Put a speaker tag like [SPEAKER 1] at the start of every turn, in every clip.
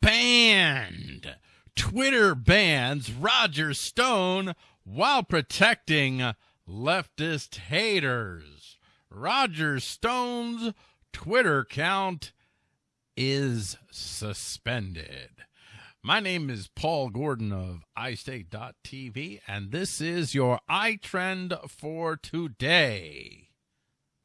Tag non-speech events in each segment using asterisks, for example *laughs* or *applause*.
[SPEAKER 1] banned. Twitter bans Roger Stone while protecting leftist haters. Roger Stone's Twitter account is suspended. My name is Paul Gordon of iState.tv, and this is your iTrend for today.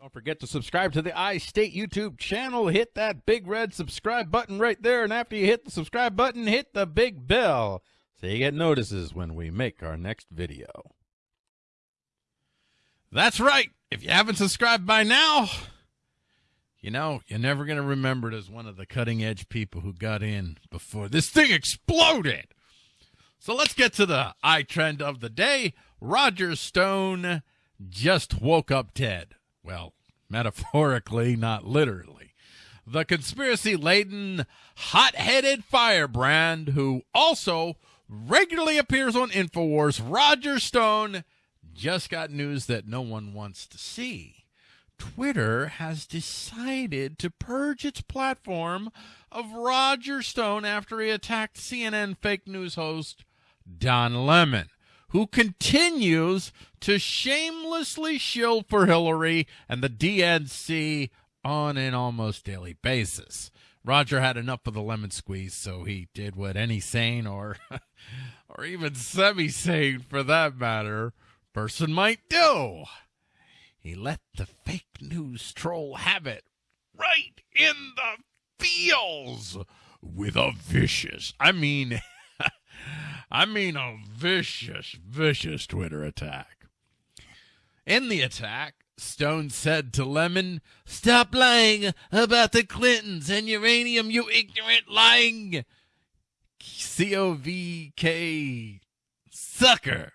[SPEAKER 1] Don't forget to subscribe to the iState YouTube channel. Hit that big red subscribe button right there, and after you hit the subscribe button, hit the big bell so you get notices when we make our next video. That's right. If you haven't subscribed by now, you know, you're never going to remember it as one of the cutting edge people who got in before this thing exploded. So let's get to the iTrend of the day. Roger Stone just woke up dead. Well, metaphorically, not literally. The conspiracy laden, hot headed firebrand who also regularly appears on InfoWars, Roger Stone, just got news that no one wants to see. Twitter has decided to purge its platform of Roger Stone after he attacked CNN fake news host Don Lemon, who continues to shamelessly shill for Hillary and the DNC on an almost daily basis. Roger had enough of the lemon squeeze, so he did what any sane or *laughs* or even semi-sane for that matter person might do. He let the fake news troll have it right in the feels with a vicious, I mean, *laughs* I mean a vicious, vicious Twitter attack. In the attack, Stone said to Lemon, Stop lying about the Clintons and uranium, you ignorant lying C O V K sucker.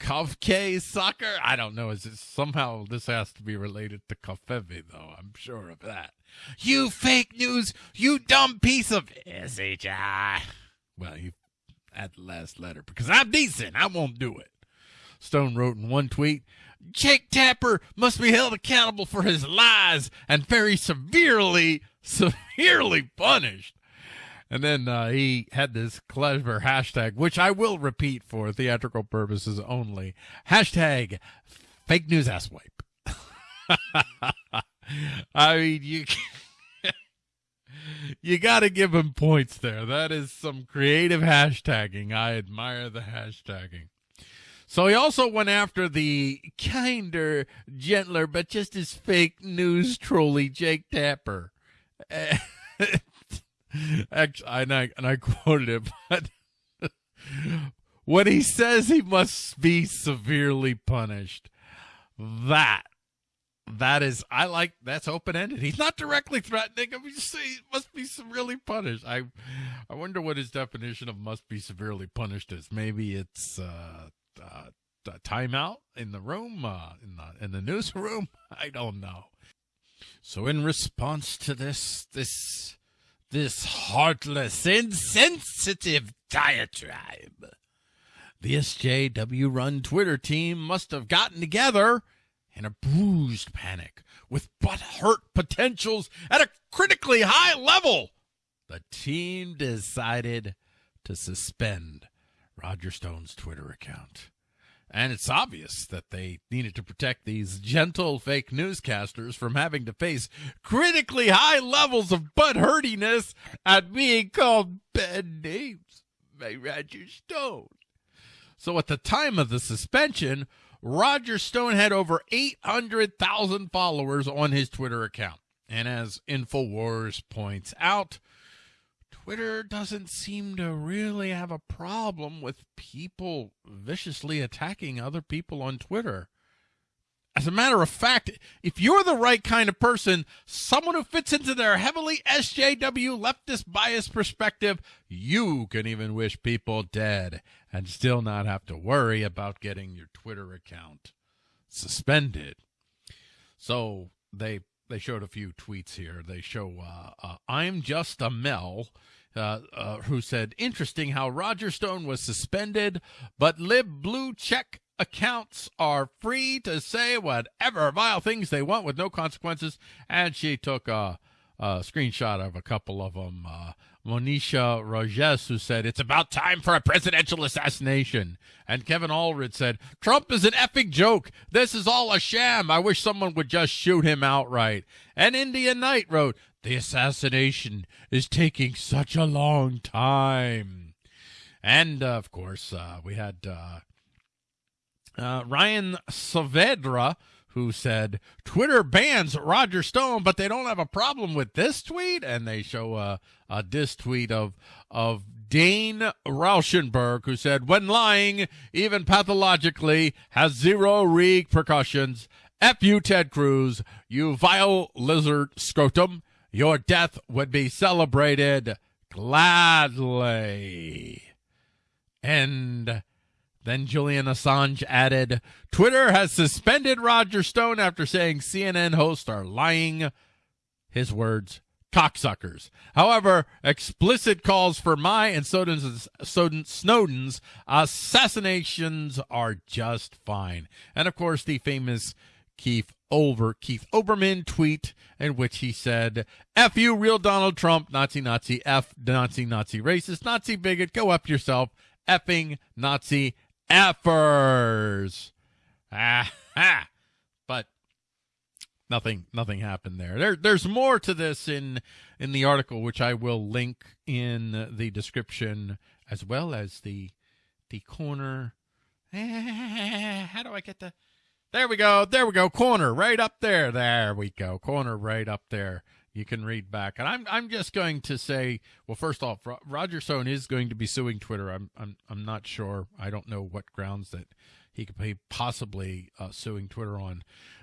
[SPEAKER 1] Kavke sucker? I don't know. Is it somehow this has to be related to covfefe though? I'm sure of that. You fake news, you dumb piece of SHI. Well, you add the last letter because I'm decent. I won't do it. Stone wrote in one tweet, Jake Tapper must be held accountable for his lies and very severely, severely punished. And then uh, he had this clever hashtag, which I will repeat for theatrical purposes only. Hashtag fake news ass wipe. *laughs* I mean, you you got to give him points there. That is some creative hashtagging. I admire the hashtagging. So he also went after the kinder, gentler, but just as fake news trolley Jake Tapper. *laughs* Actually, and I and I quoted it, *laughs* but when he says he must be severely punished, that that is I like that's open ended. He's not directly threatening him. He's he must be severely punished. I I wonder what his definition of must be severely punished is. Maybe it's uh, uh timeout in the room, uh, in the in the newsroom. *laughs* I don't know. So in response to this this this heartless, insensitive diatribe. The SJW run Twitter team must have gotten together in a bruised panic with butt hurt potentials at a critically high level. The team decided to suspend Roger Stone's Twitter account. And it's obvious that they needed to protect these gentle fake newscasters from having to face critically high levels of butt hurtiness at being called bad names by Roger Stone. So at the time of the suspension, Roger Stone had over 800,000 followers on his Twitter account. And as InfoWars points out, Twitter doesn't seem to really have a problem with people viciously attacking other people on Twitter. As a matter of fact, if you're the right kind of person, someone who fits into their heavily SJW leftist bias perspective, you can even wish people dead and still not have to worry about getting your Twitter account suspended. So they they showed a few tweets here. They show uh, uh, I'm just a Mel uh, uh, who said, Interesting how Roger Stone was suspended, but lib blue check accounts are free to say whatever vile things they want with no consequences. And she took a, a screenshot of a couple of them. Uh, Monisha Rajesh, who said, It's about time for a presidential assassination. And Kevin Allred said, Trump is an effing joke. This is all a sham. I wish someone would just shoot him outright. And Indian Knight wrote, The assassination is taking such a long time. And, uh, of course, uh, we had uh, uh Ryan Saavedra who said Twitter bans Roger Stone, but they don't have a problem with this tweet, and they show a, a diss tweet of of Dane Rauschenberg, who said, "When lying, even pathologically, has zero repercussions. F you, Ted Cruz, you vile lizard scrotum. Your death would be celebrated gladly." And then Julian Assange added, Twitter has suspended Roger Stone after saying CNN hosts are lying. His words, cocksuckers. However, explicit calls for my and Snowden's, Snowden's assassinations are just fine. And of course, the famous Keith over Keith Olbermann tweet in which he said, F you, real Donald Trump, Nazi, Nazi, F, Nazi, Nazi, racist, Nazi bigot, go up yourself, effing Nazi effers. Ah, ha. But nothing nothing happened there. There there's more to this in in the article which I will link in the description as well as the the corner. *laughs* How do I get the There we go. There we go. Corner right up there. There we go. Corner right up there you can read back. And I'm I'm just going to say, well, first off, Roger Stone is going to be suing Twitter. I'm I'm I'm not sure. I don't know what grounds that he could be possibly uh, suing Twitter on,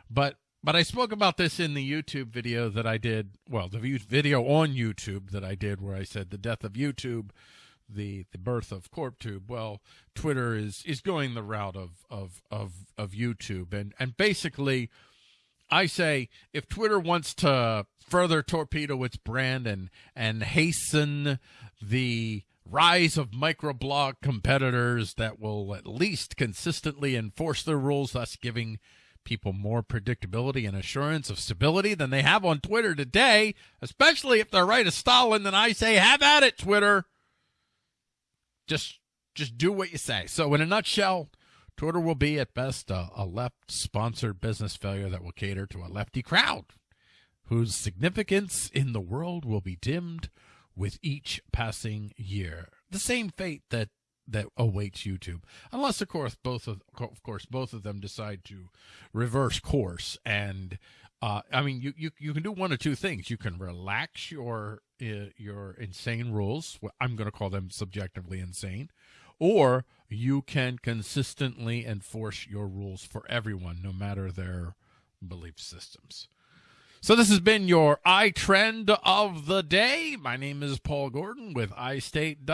[SPEAKER 1] but but I spoke about this in the YouTube video that I did. Well, the video on YouTube that I did, where I said the death of YouTube, the the birth of CorpTube. Well, Twitter is is going the route of of of of YouTube, and and basically I say if Twitter wants to further torpedo its brand and and hasten the rise of microblog competitors that will at least consistently enforce their rules, thus giving people more predictability and assurance of stability than they have on Twitter today, especially if they're right as Stalin, then I say have at it, Twitter. Just just do what you say. So in a nutshell, Twitter will be at best a, a left sponsored business failure that will cater to a lefty crowd whose significance in the world will be dimmed with each passing year. The same fate that that awaits YouTube, unless of course both of, of course both of them decide to reverse course. And uh, I mean, you, you you can do one of two things. You can relax your uh, your insane rules. I'm going to call them subjectively insane, or you can consistently enforce your rules for everyone, no matter their belief systems. So this has been your iTrend of the day. My name is Paul Gordon with iState.tv.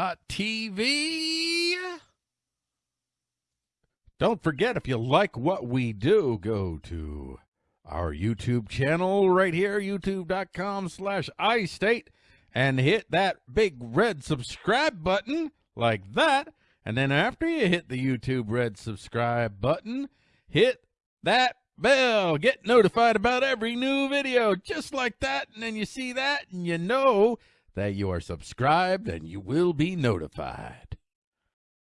[SPEAKER 1] Don't forget, if you like what we do, go to our YouTube channel right here, youtube.com slash iState, and hit that big red subscribe button like that. And then after you hit the YouTube red subscribe button, hit that bell. Get notified about every new video just like that. And then you see that and you know that you are subscribed and you will be notified.